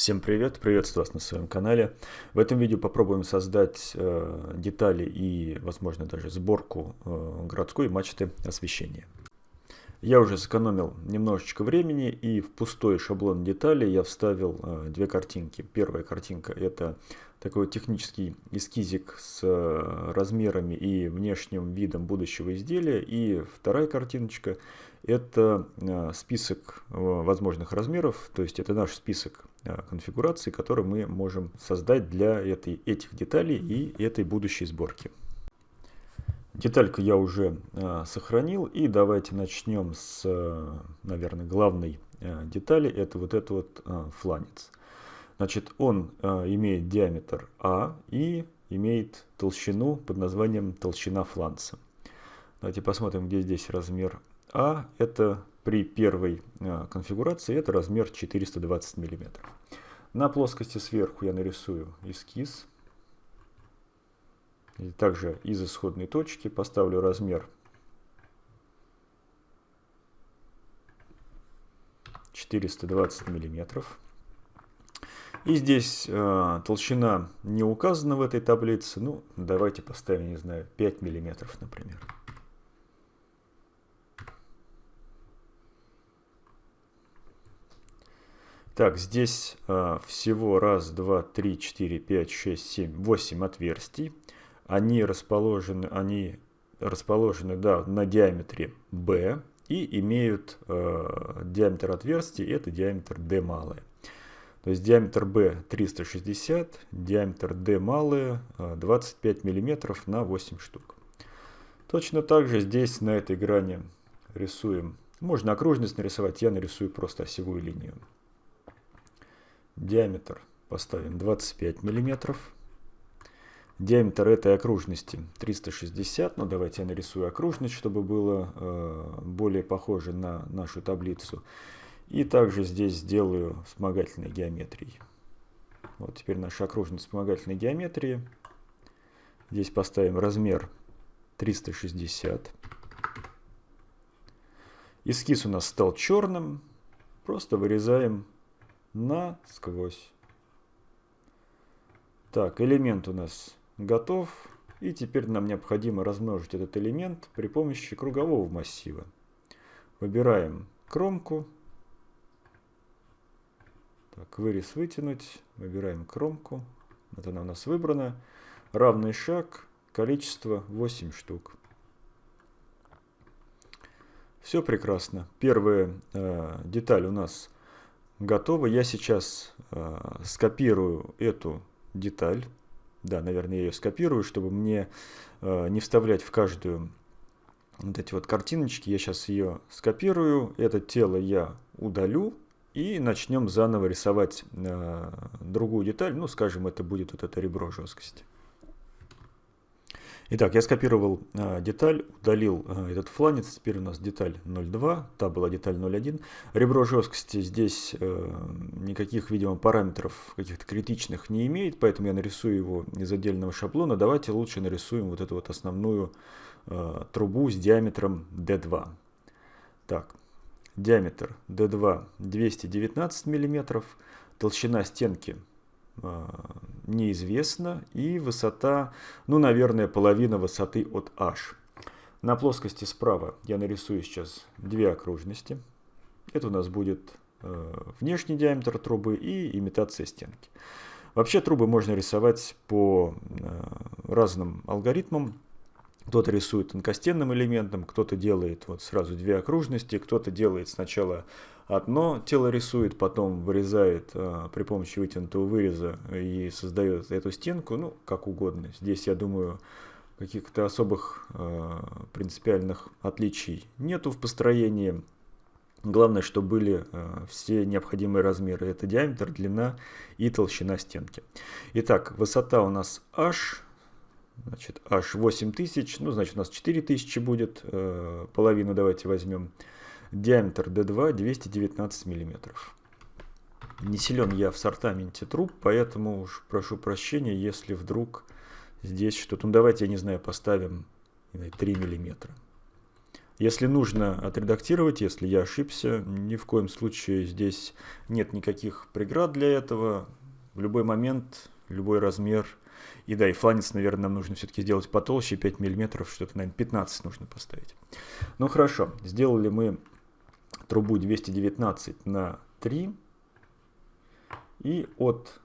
Всем привет, приветствую вас на своем канале. В этом видео попробуем создать э, детали и, возможно, даже сборку э, городской мачты освещения. Я уже сэкономил немножечко времени и в пустой шаблон детали я вставил э, две картинки. Первая картинка это такой технический эскизик с э, размерами и внешним видом будущего изделия. И вторая картиночка это э, список э, возможных размеров, то есть это наш список конфигураций, который мы можем создать для этой, этих деталей и этой будущей сборки. Детальку я уже э, сохранил. И давайте начнем с, э, наверное, главной э, детали. Это вот этот вот э, фланец. Значит, он э, имеет диаметр А и имеет толщину под названием толщина фланца. Давайте посмотрим, где здесь размер А. Это при первой э, конфигурации, это размер 420 мм. На плоскости сверху я нарисую эскиз. И также из исходной точки поставлю размер 420 миллиметров. И здесь э, толщина не указана в этой таблице. Ну, давайте поставим, не знаю, 5 миллиметров, например. Так, здесь э, всего раз, два, три, четыре, пять, шесть, семь, восемь отверстий. Они расположены, они расположены да, на диаметре B и имеют э, диаметр отверстий, это диаметр D малое. То есть диаметр B 360, диаметр D малое 25 мм на 8 штук. Точно так же здесь на этой грани рисуем. Можно окружность нарисовать, я нарисую просто осевую линию. Диаметр поставим 25 миллиметров. Диаметр этой окружности 360, но давайте я нарисую окружность, чтобы было э, более похоже на нашу таблицу. И также здесь сделаю вспомогательной геометрией. Вот теперь наша окружность вспомогательной геометрии. Здесь поставим размер 360. Эскиз у нас стал черным. Просто вырезаем насквозь. Так, элемент у нас готов. И теперь нам необходимо размножить этот элемент при помощи кругового массива. Выбираем кромку. Так, вырез вытянуть. Выбираем кромку. Вот она у нас выбрана. Равный шаг. Количество 8 штук. Все прекрасно. Первая э, деталь у нас готова. Я сейчас э, скопирую эту деталь. Да, наверное, я ее скопирую, чтобы мне э, не вставлять в каждую вот эти вот картиночки. Я сейчас ее скопирую, это тело я удалю и начнем заново рисовать э, другую деталь. Ну, скажем, это будет вот это ребро жесткости. Итак, я скопировал э, деталь, удалил э, этот фланец, теперь у нас деталь 0.2, та была деталь 0.1. Ребро жесткости здесь э, никаких, видимо, параметров каких-то критичных не имеет, поэтому я нарисую его из отдельного шаблона. Давайте лучше нарисуем вот эту вот основную э, трубу с диаметром D2. Так, диаметр D2 219 мм, толщина стенки неизвестна. И высота, ну, наверное, половина высоты от h. На плоскости справа я нарисую сейчас две окружности. Это у нас будет э, внешний диаметр трубы и имитация стенки. Вообще трубы можно рисовать по э, разным алгоритмам. Кто-то рисует тонкостенным элементом, кто-то делает вот сразу две окружности, кто-то делает сначала одно тело рисует, потом вырезает э, при помощи вытянутого выреза и создает эту стенку, ну, как угодно. Здесь, я думаю, каких-то особых э, принципиальных отличий нету в построении. Главное, что были э, все необходимые размеры. Это диаметр, длина и толщина стенки. Итак, высота у нас h, значит, h 8000, ну, значит, у нас 4000 будет, э, половину давайте возьмем. Диаметр D2 219 мм. Не силен я в сортаменте труб, поэтому уж прошу прощения, если вдруг здесь что-то... Ну давайте, я не знаю, поставим 3 мм. Если нужно отредактировать, если я ошибся, ни в коем случае здесь нет никаких преград для этого. В любой момент, любой размер. И да, и фланец, наверное, нам нужно все-таки сделать потолще, 5 мм, что-то, наверное, 15 нужно поставить. Ну хорошо, сделали мы трубу 219 на 3 и от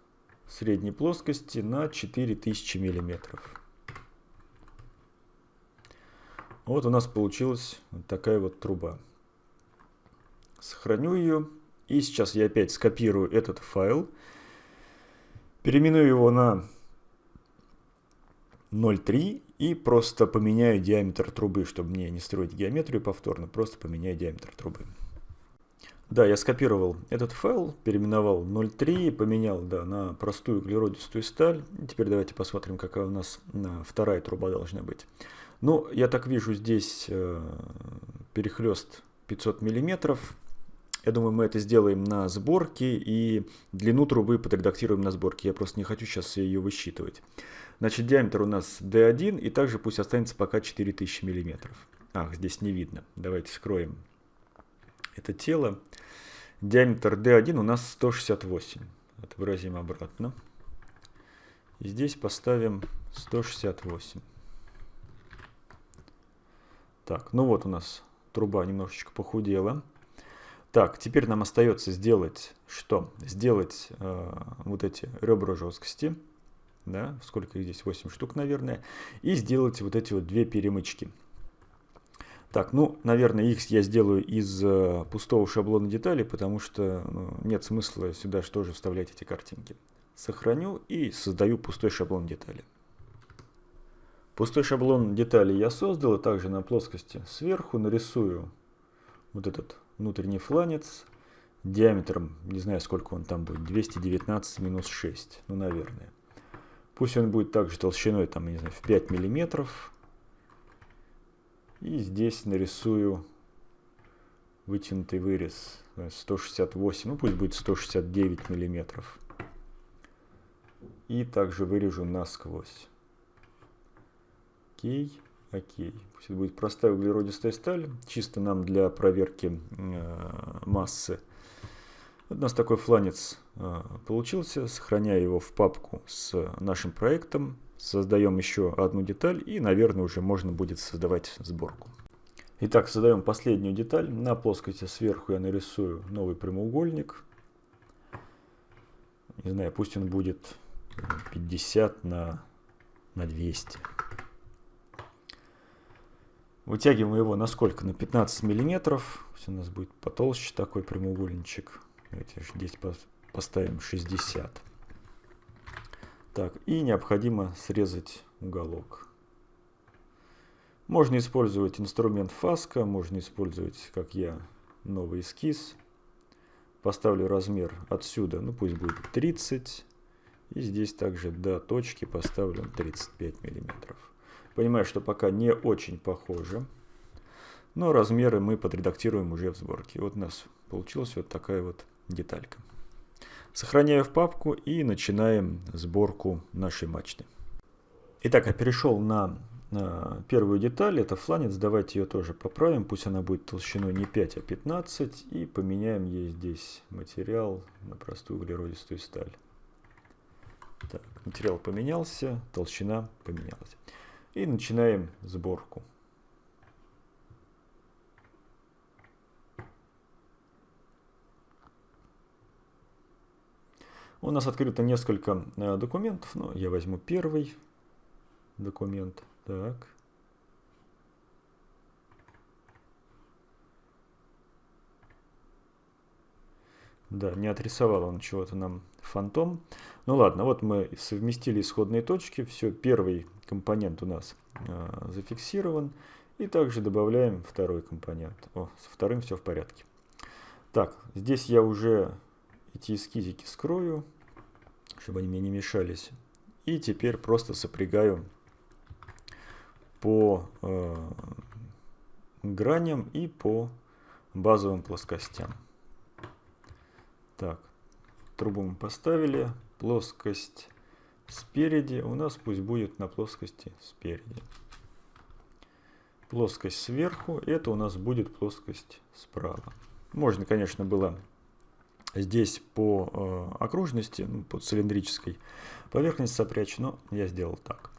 средней плоскости на 4000 миллиметров. Вот у нас получилась вот такая вот труба. Сохраню ее. И сейчас я опять скопирую этот файл. Переименую его на 0.3 и просто поменяю диаметр трубы, чтобы мне не строить геометрию повторно, просто поменяю диаметр трубы. Да, я скопировал этот файл, переименовал 0.3, поменял да, на простую углеродистую сталь. теперь давайте посмотрим, какая у нас вторая труба должна быть. Ну, я так вижу, здесь э, перехлест 500 миллиметров. Я думаю, мы это сделаем на сборке и длину трубы подредактируем на сборке. Я просто не хочу сейчас ее высчитывать. Значит, диаметр у нас D1 и также пусть останется пока 4000 миллиметров. Ах, здесь не видно. Давайте скроем это тело. Диаметр D1 у нас 168. Отобразим обратно. И здесь поставим 168. Так, ну вот у нас труба немножечко похудела. Так, теперь нам остается сделать что? Сделать э, вот эти ребра жесткости. Да, сколько их здесь? 8 штук, наверное. И сделать вот эти вот две перемычки. Так, ну, наверное, их я сделаю из э, пустого шаблона деталей, потому что ну, нет смысла сюда тоже вставлять эти картинки. Сохраню и создаю пустой шаблон деталей. Пустой шаблон деталей я создал, и также на плоскости сверху нарисую вот этот внутренний фланец диаметром, не знаю сколько он там будет, 219 минус 6, ну наверное. Пусть он будет также толщиной там, не знаю, в 5 миллиметров. И здесь нарисую вытянутый вырез 168, ну пусть будет 169 миллиметров. И также вырежу насквозь. Окей, окей. Пусть будет простая углеродистая сталь, чисто нам для проверки э, массы. Вот у нас такой фланец э, получился. Сохраняя его в папку с нашим проектом. Создаем еще одну деталь и, наверное, уже можно будет создавать сборку. Итак, создаем последнюю деталь. На плоскости сверху я нарисую новый прямоугольник. Не знаю, пусть он будет 50 на, на 200. Вытягиваем его на сколько? На 15 миллиметров. Пусть у нас будет потолще такой прямоугольничек. Давайте здесь поставим 60. Так, и необходимо срезать уголок. Можно использовать инструмент фаска, можно использовать, как я, новый эскиз. Поставлю размер отсюда, ну пусть будет 30. И здесь также до точки поставлю 35 миллиметров. Понимаю, что пока не очень похоже. Но размеры мы подредактируем уже в сборке. Вот у нас получилась вот такая вот деталька. Сохраняю в папку и начинаем сборку нашей мачты. Итак, я перешел на, на первую деталь. Это фланец. Давайте ее тоже поправим. Пусть она будет толщиной не 5, а 15. И поменяем ей здесь материал на простую углеродистую сталь. Так, материал поменялся, толщина поменялась. И начинаем сборку. У нас открыто несколько э, документов, но я возьму первый документ. Так. Да, не отрисовал он чего-то нам фантом. Ну ладно, вот мы совместили исходные точки. Все, первый компонент у нас э, зафиксирован. И также добавляем второй компонент. О, со вторым все в порядке. Так, здесь я уже эти эскизики скрою, чтобы они мне не мешались. И теперь просто сопрягаю по э, граням и по базовым плоскостям. Так, трубу мы поставили. Плоскость спереди у нас пусть будет на плоскости спереди. плоскость сверху, это у нас будет плоскость справа. Можно, конечно, было здесь по э, окружности, ну, по цилиндрической поверхности сопрячь, но я сделал так.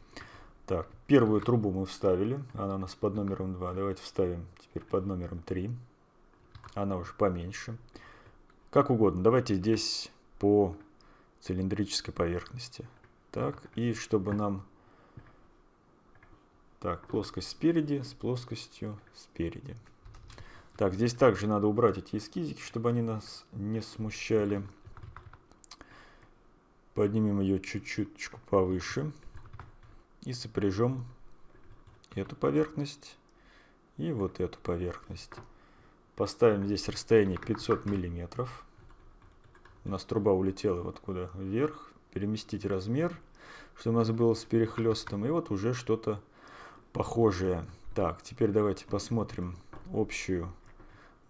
Так, первую трубу мы вставили, она у нас под номером 2. Давайте вставим теперь под номером 3. Она уже поменьше. Как угодно, давайте здесь по цилиндрической поверхности. Так, и чтобы нам... Так, плоскость спереди с плоскостью спереди. Так, здесь также надо убрать эти эскизики, чтобы они нас не смущали. Поднимем ее чуть-чуть повыше. И сопряжем эту поверхность и вот эту поверхность. Поставим здесь расстояние 500 миллиметров. У нас труба улетела вот куда вверх. Переместить размер, чтобы у нас было с перехлестом. И вот уже что-то похожее. Так, теперь давайте посмотрим общую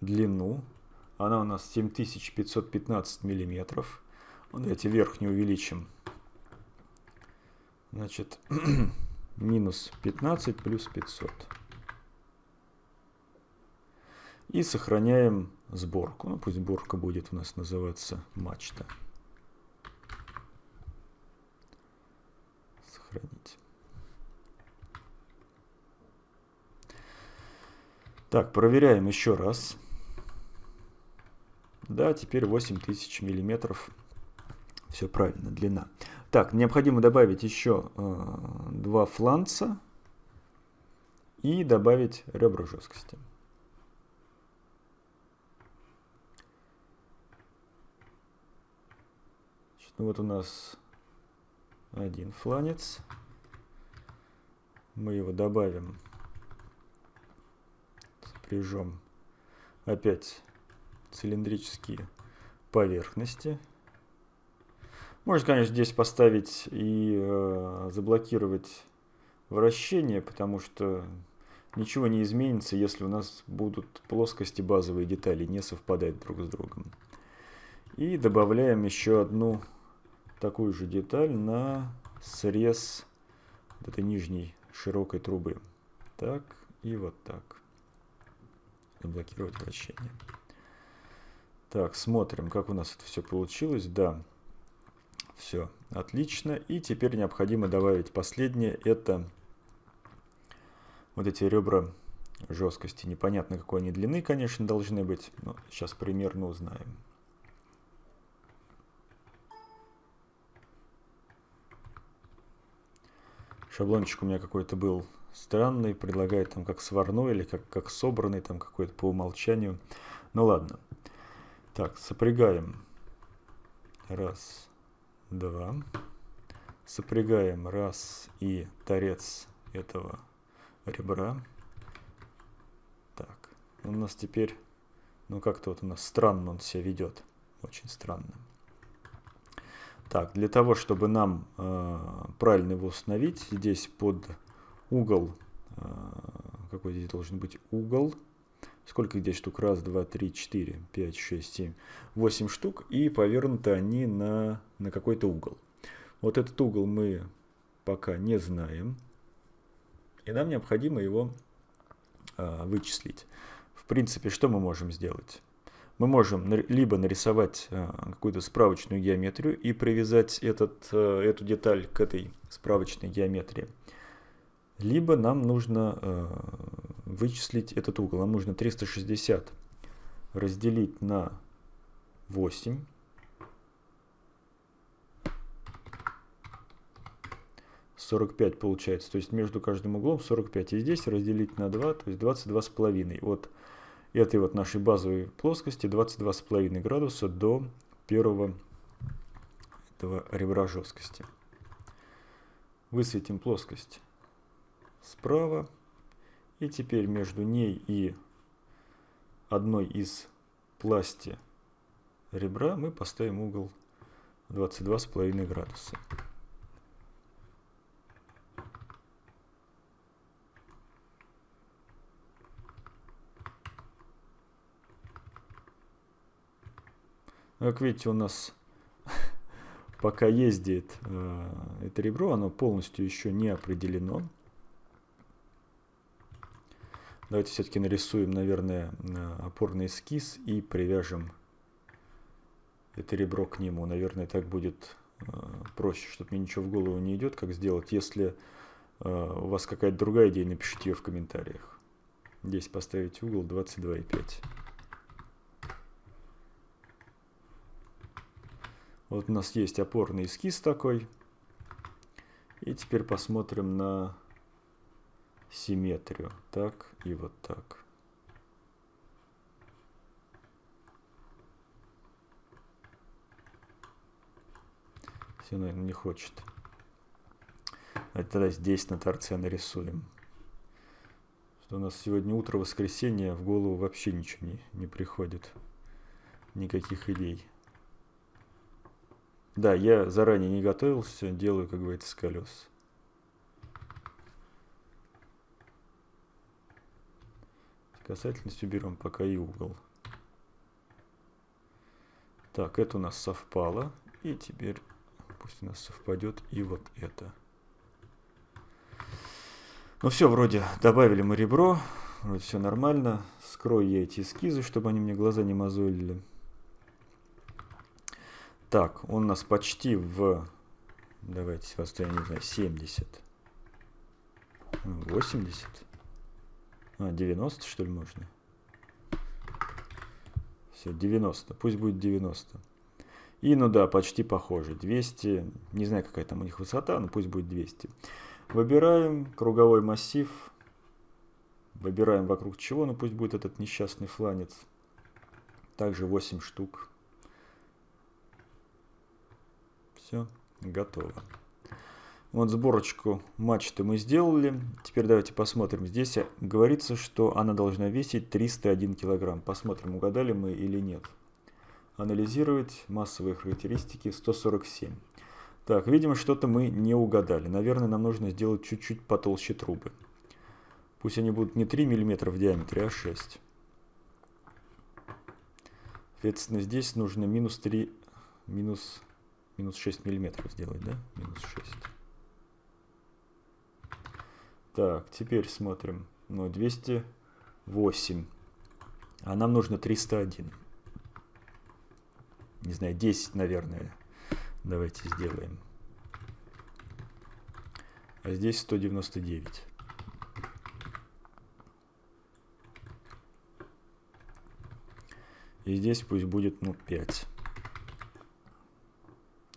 длину. Она у нас 7515 миллиметров. Давайте верхнюю увеличим. Значит, минус 15 плюс 500. И сохраняем сборку. Ну, пусть сборка будет у нас называться мачта. Сохранить. Так, проверяем еще раз. Да, теперь 8000 миллиметров. Все правильно, длина. Так, необходимо добавить еще э, два фланца и добавить ребра жесткости. Значит, ну вот у нас один фланец. Мы его добавим, сопряжем опять цилиндрические поверхности. Можно, конечно, здесь поставить и э, заблокировать вращение, потому что ничего не изменится, если у нас будут плоскости базовые детали не совпадать друг с другом. И добавляем еще одну такую же деталь на срез вот этой нижней широкой трубы. Так и вот так. Заблокировать вращение. Так, смотрим, как у нас это все получилось. Да, все отлично. И теперь необходимо добавить последнее. Это вот эти ребра жесткости. Непонятно, какой они длины, конечно, должны быть. Но сейчас примерно узнаем. Шаблончик у меня какой-то был странный, предлагает там как сварной или как, как собранный, там какой-то по умолчанию. Ну ладно. Так, сопрягаем. Раз, два. Сопрягаем раз и торец этого ребра. Так, у нас теперь, ну как-то вот у нас странно он себя ведет. Очень странно. Так, для того, чтобы нам э, правильно его установить, здесь под угол, э, какой здесь должен быть угол, Сколько здесь штук? Раз, два, три, четыре, пять, шесть, семь, восемь штук. И повернуты они на, на какой-то угол. Вот этот угол мы пока не знаем. И нам необходимо его а, вычислить. В принципе, что мы можем сделать? Мы можем либо нарисовать а, какую-то справочную геометрию и привязать этот, а, эту деталь к этой справочной геометрии. Либо нам нужно э, вычислить этот угол. Нам нужно 360 разделить на 8. Сорок пять получается. То есть между каждым углом 45. И здесь разделить на 2, то есть 22 с половиной. От этой вот нашей базовой плоскости 22 с половиной градуса до первого этого ребра жесткости. Высветим плоскость справа. И теперь между ней и одной из пласти ребра мы поставим угол 22,5 градуса. Как видите, у нас пока ездит э, это ребро, оно полностью еще не определено. Давайте все-таки нарисуем, наверное, опорный эскиз и привяжем это ребро к нему. Наверное, так будет э, проще, чтобы мне ничего в голову не идет, как сделать. Если э, у вас какая-то другая идея, напишите ее в комментариях. Здесь поставить угол 22,5. Вот у нас есть опорный эскиз такой. И теперь посмотрим на симметрию. Так и вот так. Все, наверное, не хочет. А тогда здесь на торце нарисуем. Что у нас сегодня утро воскресенье, в голову вообще ничего не, не приходит. Никаких идей. Да, я заранее не готовился, делаю, как говорится, с колес. Касательность уберем пока и угол. Так, это у нас совпало. И теперь пусть у нас совпадет и вот это. Ну все, вроде добавили мы ребро. Вроде все нормально. Скрою я эти эскизы, чтобы они мне глаза не мозолили. Так, он у нас почти в... Давайте, я не знаю, 70. 80. А, 90, что ли, можно? Все, 90. Пусть будет 90. И, ну да, почти похоже. 200. Не знаю, какая там у них высота, но пусть будет 200. Выбираем круговой массив. Выбираем вокруг чего, ну пусть будет этот несчастный фланец. Также 8 штук. Все, готово. Вот сборочку мачты мы сделали. Теперь давайте посмотрим. Здесь говорится, что она должна весить 301 килограмм. Посмотрим, угадали мы или нет. Анализировать массовые характеристики 147. Так, видимо, что-то мы не угадали. Наверное, нам нужно сделать чуть-чуть потолще трубы. Пусть они будут не 3 мм в диаметре, а 6. Соответственно, здесь нужно минус 3, минус Минус 6 миллиметров сделать, да? Минус 6. Так, теперь смотрим. Ну, 208. А нам нужно 301. Не знаю, 10, наверное. Давайте сделаем. А здесь 199. И здесь пусть будет, ну, 5.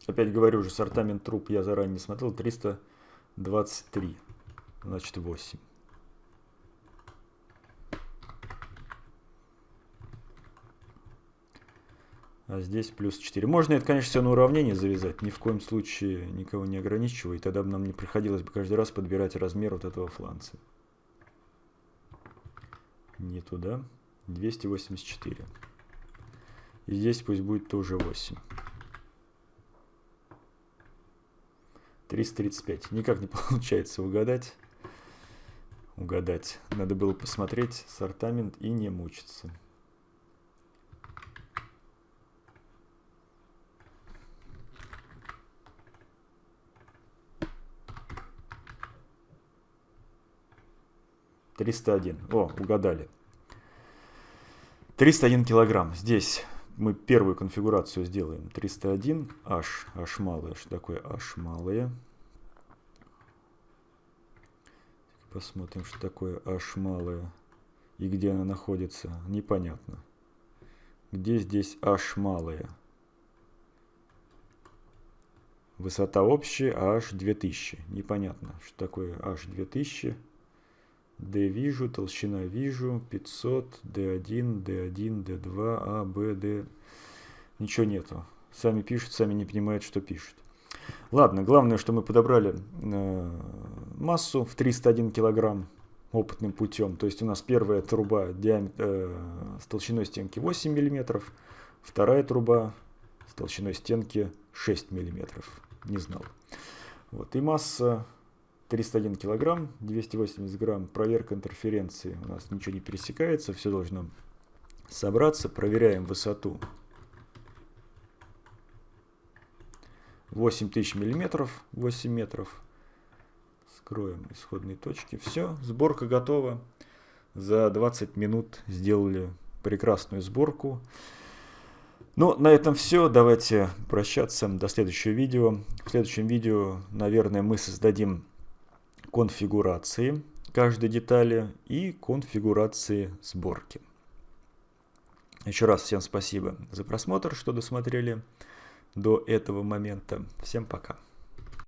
Опять говорю уже, сортамент труб я заранее не смотрел. 323. Значит 8. А здесь плюс 4. Можно это, конечно, все на уравнение завязать. Ни в коем случае никого не ограничиваю. Тогда бы нам не приходилось бы каждый раз подбирать размер вот этого фланца. Не туда. 284. И здесь пусть будет тоже 8. 335. Никак не получается угадать. Угадать. Надо было посмотреть сортамент и не мучиться. Триста один. О, угадали. 301 килограмм. Здесь мы первую конфигурацию сделаем. 301 h, h малое. Что такое h малое? Посмотрим, что такое h малое и где она находится. Непонятно. Где здесь h малое? Высота общая, а h 2000. Непонятно, что такое h 2000. D вижу, толщина вижу, 500, D1, D1, D2, A, B, D. Ничего нету. Сами пишут, сами не понимают, что пишут. Ладно, главное, что мы подобрали э, массу в 301 килограмм опытным путем. То есть у нас первая труба диаметр, э, с толщиной стенки 8 миллиметров, вторая труба с толщиной стенки 6 миллиметров. Не знал. Вот. И масса 301 килограмм, 280 грамм, проверка интерференции. У нас ничего не пересекается, все должно собраться. Проверяем высоту 8000 миллиметров, 8 метров. Скроем исходные точки. Все, сборка готова. за 20 минут сделали прекрасную сборку. Ну, на этом все. Давайте прощаться. До следующего видео. В следующем видео, наверное, мы создадим конфигурации каждой детали и конфигурации сборки. Еще раз всем спасибо за просмотр, что досмотрели до этого момента. Всем пока.